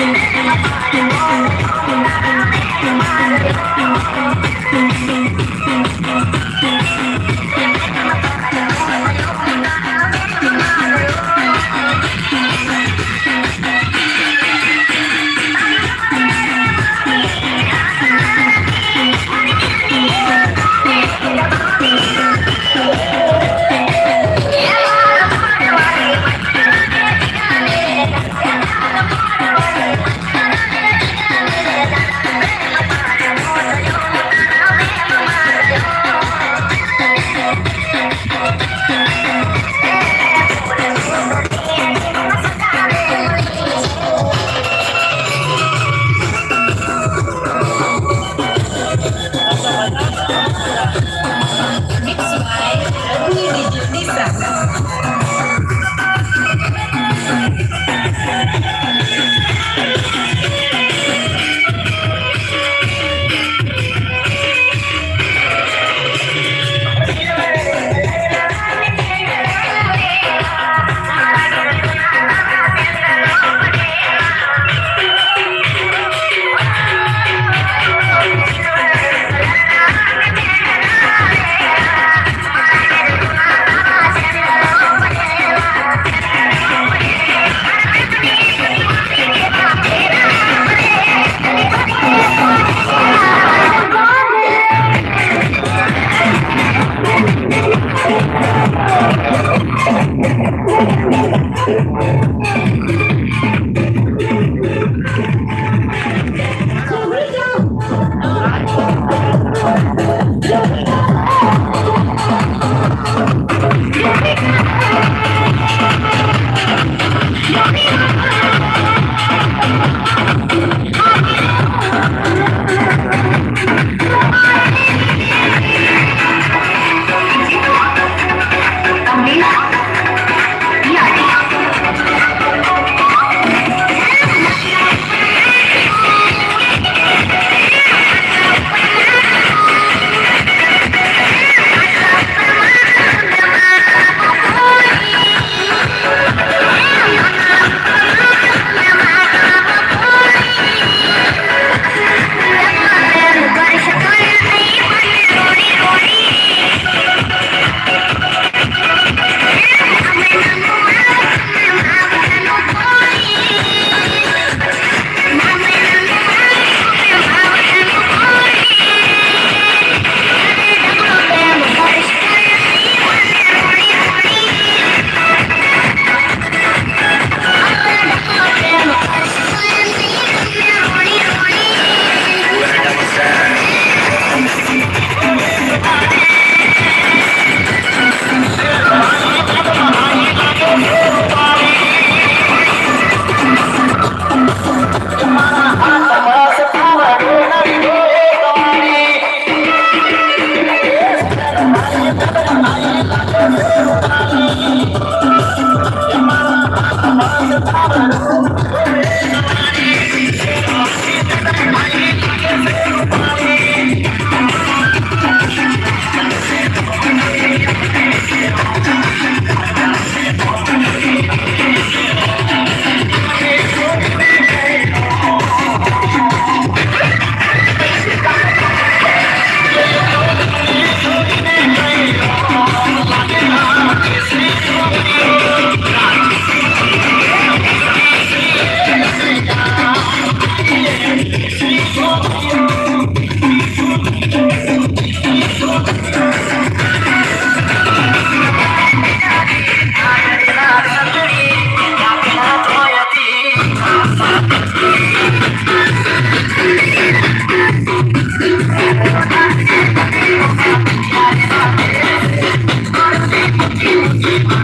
Mix Yeah.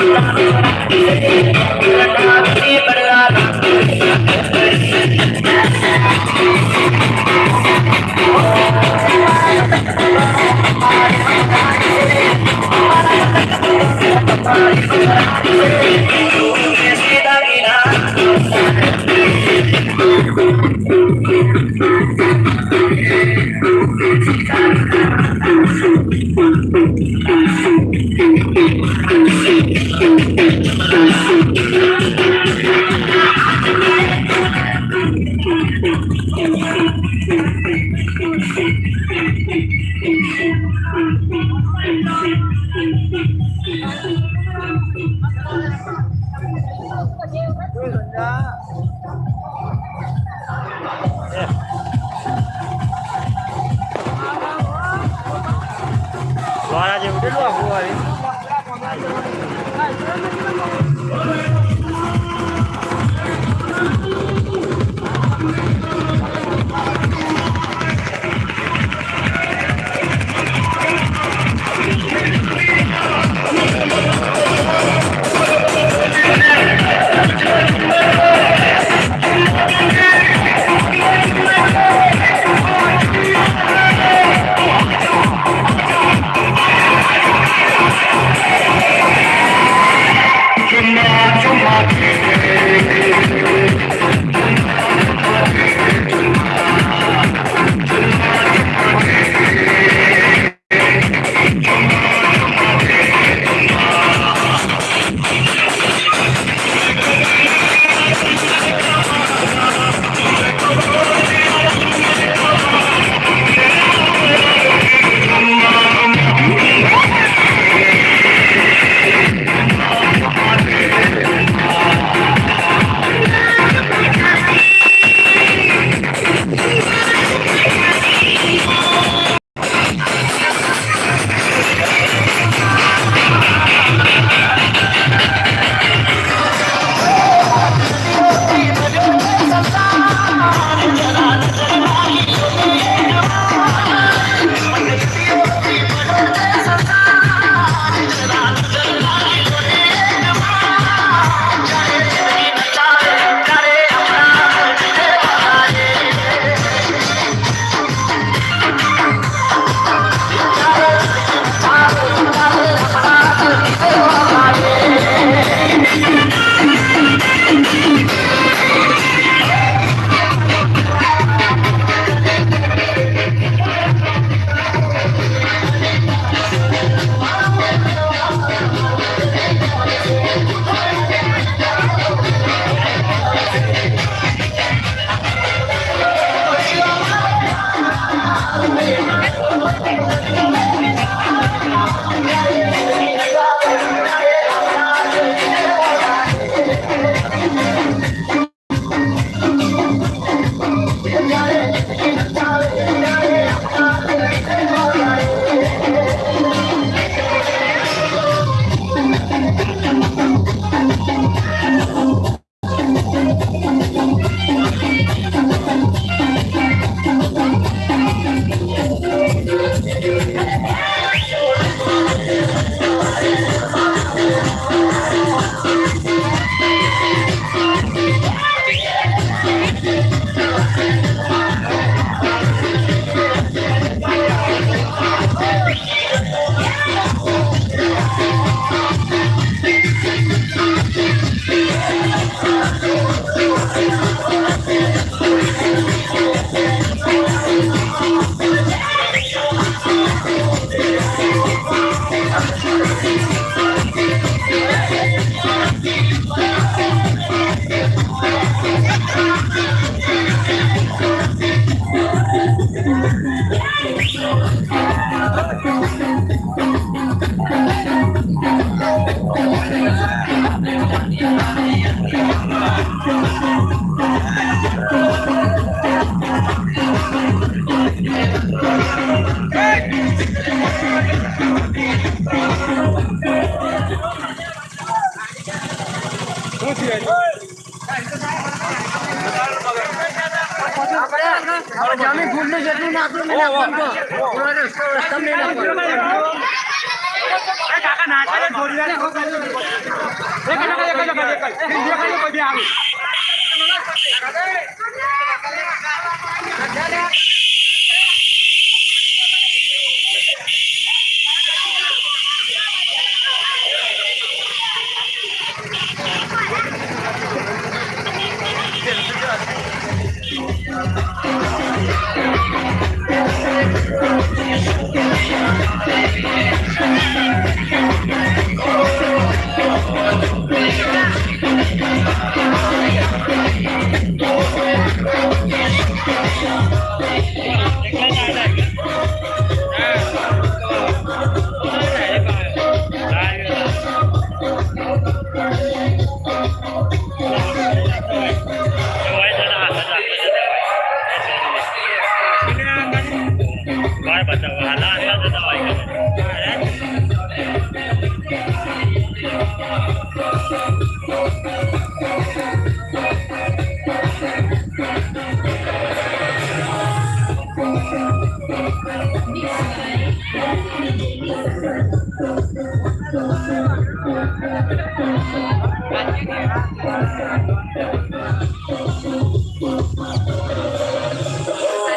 Suara I'm gonna make you mine. I'm Vai,